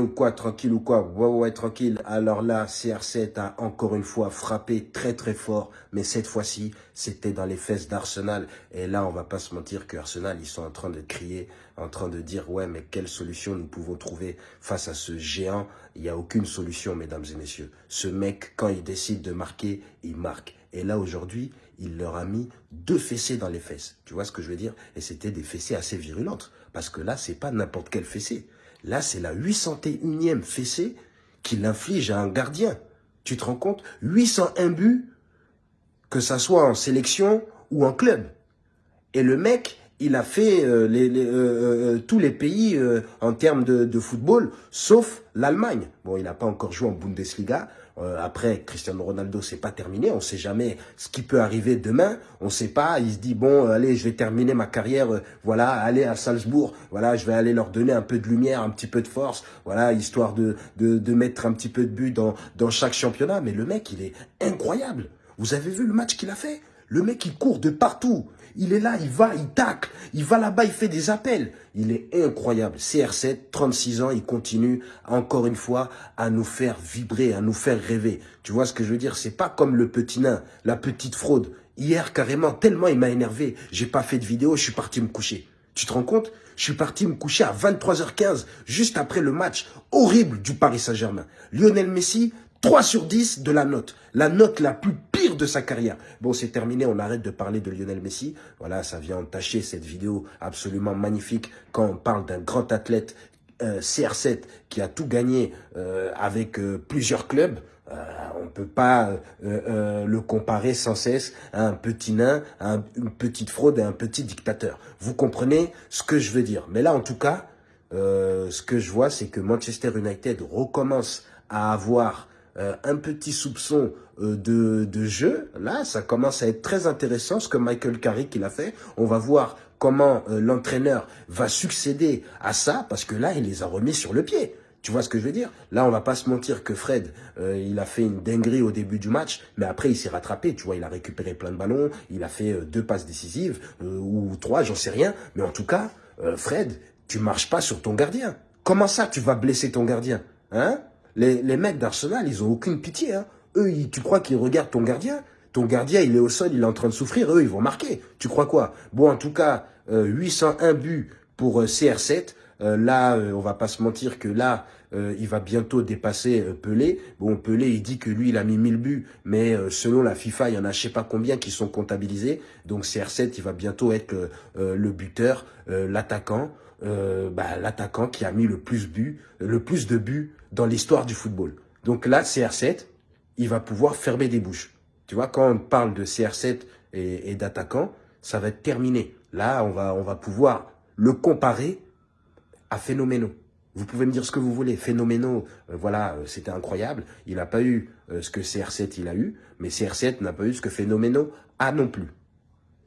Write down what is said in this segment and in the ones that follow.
ou quoi, tranquille ou quoi? Ouais, ouais, tranquille. Alors là, CR7 a encore une fois frappé très très fort, mais cette fois-ci, c'était dans les fesses d'Arsenal. Et là, on va pas se mentir que Arsenal, ils sont en train de crier, en train de dire, ouais, mais quelle solution nous pouvons trouver face à ce géant? Il n'y a aucune solution, mesdames et messieurs. Ce mec, quand il décide de marquer, il marque. Et là, aujourd'hui, il leur a mis deux fessées dans les fesses. Tu vois ce que je veux dire? Et c'était des fessées assez virulentes. Parce que là, c'est pas n'importe quelle fessée. Là, c'est la 801e fessée qu'il inflige à un gardien. Tu te rends compte? 801 buts, que ça soit en sélection ou en club. Et le mec, il a fait euh, euh, euh, tous les pays en termes de, football, sauf l'Allemagne. Bon, il n'a pas encore joué en Bundesliga, euh, après, Cristiano Ronaldo, c'est pas terminé. On sait jamais ce qui peut arriver demain. On sait pas. Il se dit, bon, euh, allez, je vais terminer ma carrière. Euh, voilà, aller à Salzbourg. Voilà, je vais aller leur donner un peu de lumière, un petit peu de force. Voilà, histoire de, de, de mettre un petit peu de but dans, dans chaque championnat. Mais le mec, il est incroyable. Vous avez vu le match qu'il a fait? Le mec, il court de partout. Il est là, il va, il tacle, il va là-bas, il fait des appels. Il est incroyable. CR7, 36 ans, il continue encore une fois à nous faire vibrer, à nous faire rêver. Tu vois ce que je veux dire? C'est pas comme le petit nain, la petite fraude. Hier, carrément, tellement il m'a énervé, j'ai pas fait de vidéo, je suis parti me coucher. Tu te rends compte? Je suis parti me coucher à 23h15, juste après le match horrible du Paris Saint-Germain. Lionel Messi, 3 sur 10 de la note. La note la plus de sa carrière. Bon, c'est terminé, on arrête de parler de Lionel Messi. Voilà, ça vient entacher cette vidéo absolument magnifique quand on parle d'un grand athlète euh, CR7 qui a tout gagné euh, avec euh, plusieurs clubs. on ne peut pas le comparer sans cesse à un petit nain, à une petite fraude, à un petit dictateur. Vous comprenez ce que je veux dire Mais là, en tout cas, ce que je vois, c'est que Manchester United recommence à avoir un petit soupçon de, de, jeu, là, ça commence à être très intéressant ce que Michael Carrick il a fait. On va voir comment euh, l'entraîneur va succéder à ça, parce que là, il les a remis sur le pied. Tu vois ce que je veux dire? Là, on va pas se mentir que Fred, il a fait une dinguerie au début du match, mais après, il s'est rattrapé. Tu vois, il a récupéré plein de ballons, il a fait deux passes décisives, ou trois, j'en sais rien. Mais en tout cas, Fred, tu marches pas sur ton gardien. Comment ça, tu vas blesser ton gardien? Hein? Les, les mecs d'Arsenal, ils ont aucune pitié. Hein. Eux, tu crois qu'ils regardent ton gardien? Ton gardien, il est au sol, il est en train de souffrir. Eux, ils vont marquer. Tu crois quoi? Bon, en tout cas, 801 euh, buts pour euh, CR7. Euh, là, on va pas se mentir que là, il va bientôt dépasser Pelé. Bon, Pelé, il dit que lui, il a mis 1000 buts, mais selon la FIFA, il y en a je sais pas combien qui sont comptabilisés. Donc CR7, il va bientôt être le buteur, l'attaquant. Euh, bah, l'attaquant qui a mis le plus, but, le plus de buts dans l'histoire du football. Donc là, CR7, il va pouvoir fermer des bouches. Tu vois, quand on parle de CR7 et, et d'attaquant, ça va être terminé. Là, on va, on va pouvoir le comparer à Phénoméno. Vous pouvez me dire ce que vous voulez. Phénoméno, euh, voilà, euh, c'était incroyable. Il n'a pas eu ce que CR7 il a eu, mais CR7 n'a pas eu ce que Phénoméno a non plus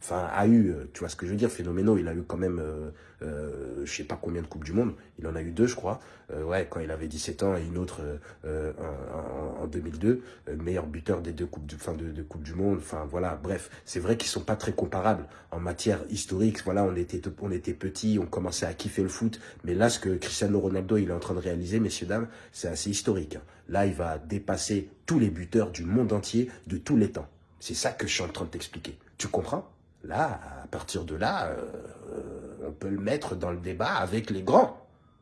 enfin, a eu, euh, tu vois ce que je veux dire, Phénoméno, il a eu quand même, euh, euh, je sais pas combien de Coupes du Monde, il en a eu deux, je crois, euh, ouais, quand il avait 17 ans et une autre euh, en, en, 2002, meilleur buteur des deux Coupes du, fin, de, de du Monde, enfin, voilà, bref, c'est vrai qu'ils sont pas très comparables en matière historique, voilà, on était, on était petits, on commençait à kiffer le foot, mais là, ce que Cristiano Ronaldo, il est en train de réaliser, messieurs, dames, c'est assez historique. Hein. Là, il va dépasser tous les buteurs du monde entier, de tous les temps. C'est ça que je suis en train de t'expliquer. Tu comprends? Là, à partir de là, euh, on peut le mettre dans le débat avec les grands.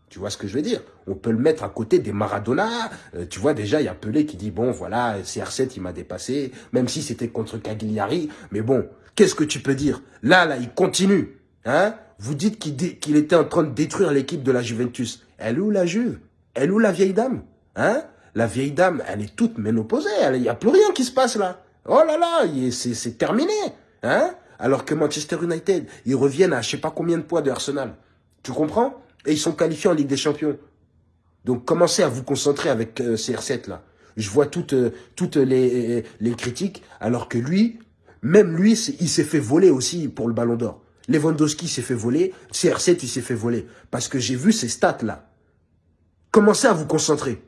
Tu vois ce que je veux dire? On peut le mettre à côté des Maradona. Euh, tu vois, déjà, il y a Pelé qui dit, bon, voilà, CR7, il m'a dépassé, même si c'était contre Cagliari. Mais bon, qu'est-ce que tu peux dire? Là, là, il continue. Hein? Vous dites qu'il était en train de détruire l'équipe de la Juventus. Elle est où la Juve? Elle est où la vieille dame? Hein? La vieille dame, elle est toute ménopausée. Il n'y a plus rien qui se passe là. Oh là là, c'est terminé. Hein? Alors que Manchester United, ils reviennent à je sais pas combien de points de Arsenal. Tu comprends? Et ils sont qualifiés en Ligue des Champions. Donc commencez à vous concentrer avec euh, CR7 là. Je vois toutes, euh, toutes les, les critiques, alors que lui, même lui, il s'est fait voler aussi pour le Ballon d'Or. Lewandowski s'est fait voler, CR7 il s'est fait voler. Parce que j'ai vu ces stats là. Commencez à vous concentrer.